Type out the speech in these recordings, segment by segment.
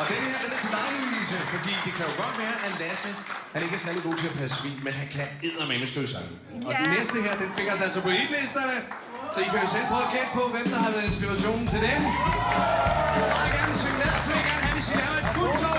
Og den her, den er til dig, Louise, fordi det kan jo godt være, at Lasse, han ikke er særlig god til at passe svin, men han kan eddermame skrive sange. Og Ja. den næste her, den fik os altså på hitlisterne. Så I kan jo selv prøve at gætte på, hvem der har været inspirationen til den. Meget gerne synge med, så vil jeg gerne have, hvis I laver et fuldtårs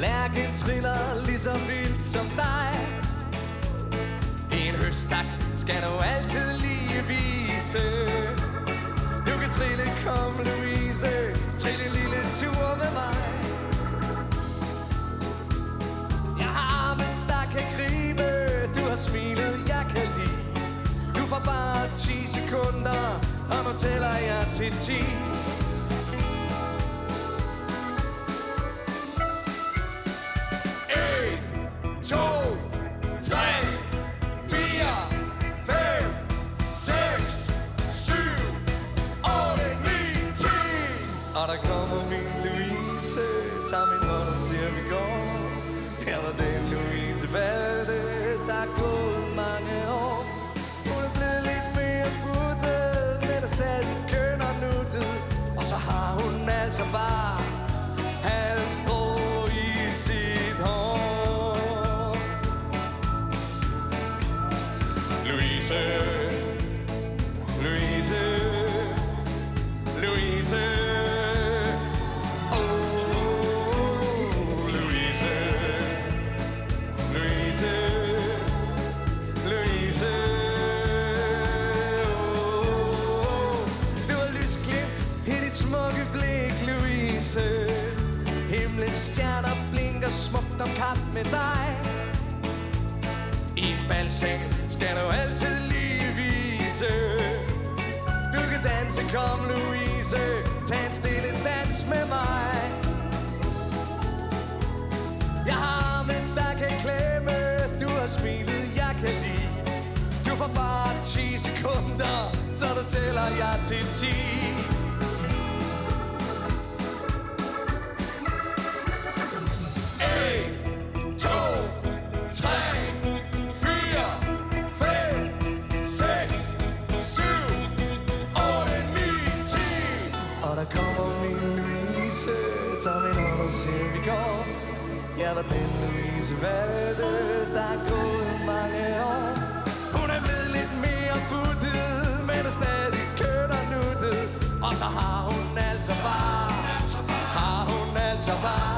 lærken triller lige så vildt som dig. En høstak skal du altid lige vise. Du kan trille, kom Louise. Trille en lille tur med mig. Jeg har arme, der kan gribe. Du har smilet, jeg kan lide. Du får bare 10 sekunder Og nu tæller jeg til 10 Og der kommer min Louise, tager min hånd og siger, vi går. Her var den Louise Valde der er gået mange år. Hun er blevet lidt mere puttet, men er stadig køn og nuttet. Og så har hun altså bare halmstrå i sit hår. Louise, Himlens stjerner blinker smukt om kap med dig. I en balseng skal du altid lige vise. Du kan danse, kom Louise. Tag en stille dans med mig. Jeg har arme, der kan klemme. Du har smilet, jeg kan lide. Du får bare 10 sekunder Så du tæller jeg til 10 kommer min Louise, tager min hånd og siger, vi går. Ja, var den Louise valgte, der er gået mange år. Hun er blevet lidt mere puttet, men er stadig kødt og nuttet. Og så har hun altså far, har hun altså far.